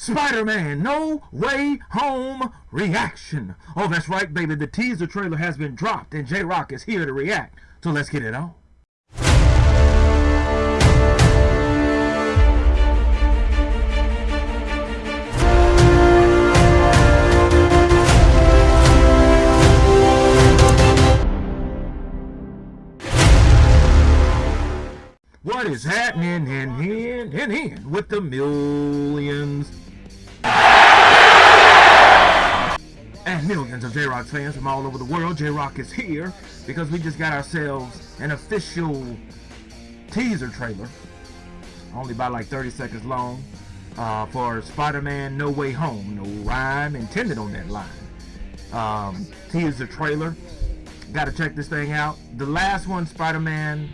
Spider-Man No Way Home reaction. Oh, that's right, baby. The teaser trailer has been dropped, and J-Rock is here to react. So let's get it on. What is happening in here in here with the millions millions of J-Rock fans from all over the world. J-Rock is here because we just got ourselves an official teaser trailer, only about like 30 seconds long, uh, for Spider-Man No Way Home. No rhyme intended on that line. Um, teaser trailer. Got to check this thing out. The last one, Spider-Man,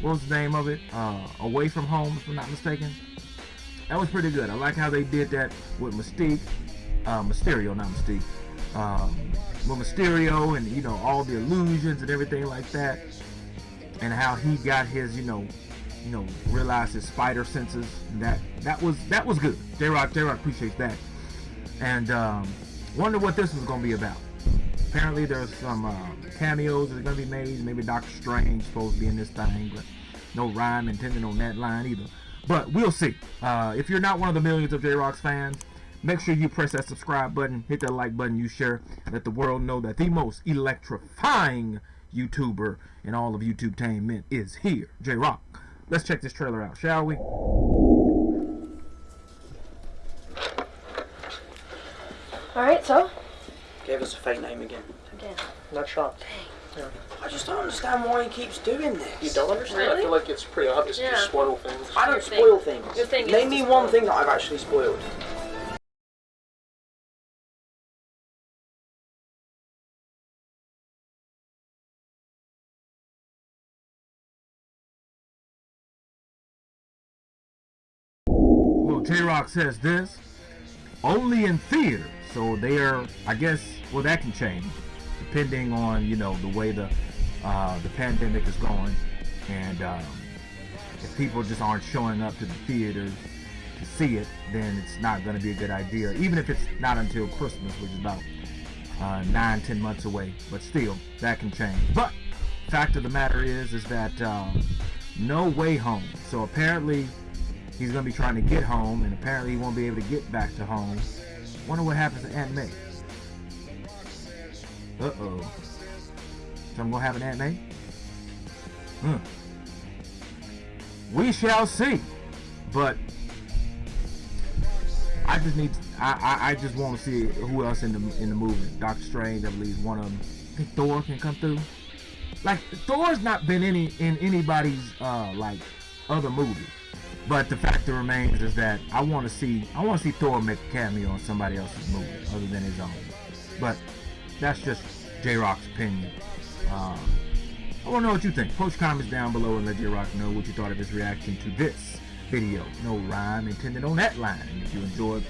what was the name of it? Uh, Away From Home, if I'm not mistaken. That was pretty good. I like how they did that with Mystique, uh, Mysterio, not Mystique um, with Mysterio and you know all the illusions and everything like that, and how he got his you know you know realized his spider senses. that that was that was good. J Rock J Rock appreciates that, and um, wonder what this was gonna be about. Apparently there's some uh, cameos that are gonna be made. Maybe Doctor Strange supposed to be in this thing, but no rhyme intended on that line either. But we'll see. Uh, if you're not one of the millions of J Rock's fans, Make sure you press that subscribe button, hit that like button, you share, let the world know that the most electrifying YouTuber in all of YouTube Tainment is here, J Rock. Let's check this trailer out, shall we? Alright, so? Gave us a fake name again. Again. Not shocked. Yeah. I just don't understand why he keeps doing this. You don't understand? Really? I feel like it's pretty obvious Yeah. to spoil things. I don't Your spoil thing. things. Your thing is Name to me spoil. one thing that I've actually spoiled. Well, J-Rock says this, only in theaters. So they are, I guess, well, that can change depending on, you know, the way the uh, the pandemic is going. And um, if people just aren't showing up to the theaters to see it, then it's not going to be a good idea. Even if it's not until Christmas, which is about uh, nine, ten months away. But still, that can change. But fact of the matter is, is that um, no way home. So apparently, he's gonna be trying to get home, and apparently he won't be able to get back to home. Wonder what happens to Aunt May. Uh oh. So I'm gonna have an Aunt May. Hmm. We shall see. But I just need. I I, I just want to see who else in the in the movie. Doctor Strange, I believe one of them. I think Thor can come through. Like Thor's not been any in anybody's uh like other movie. But the fact that remains is that I want to see I want to see Thor make a cameo on somebody else's movie other than his own. But that's just J Rock's opinion. Um, I want to know what you think. Post comments down below and let J Rock know what you thought of his reaction to this video. No rhyme intended on that line. And if you enjoyed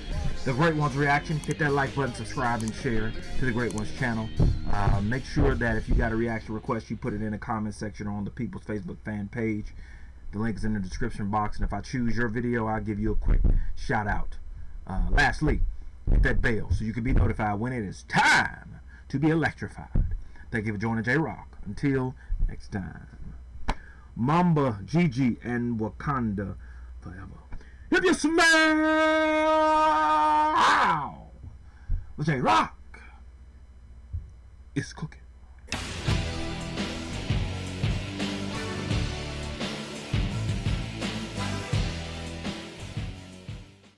the Great Ones reaction, hit that like button, subscribe, and share to the Great Ones channel. Uh, make sure that if you got a reaction request, you put it in the comment section on the People's Facebook fan page. The link is in the description box, and if I choose your video, I'll give you a quick shout out. Uh, lastly, hit that bell so you can be notified when it is time to be electrified. Thank you for joining J Rock. Until next time, Mamba, Gigi, and Wakanda forever. If you smell the J Rock is cooking.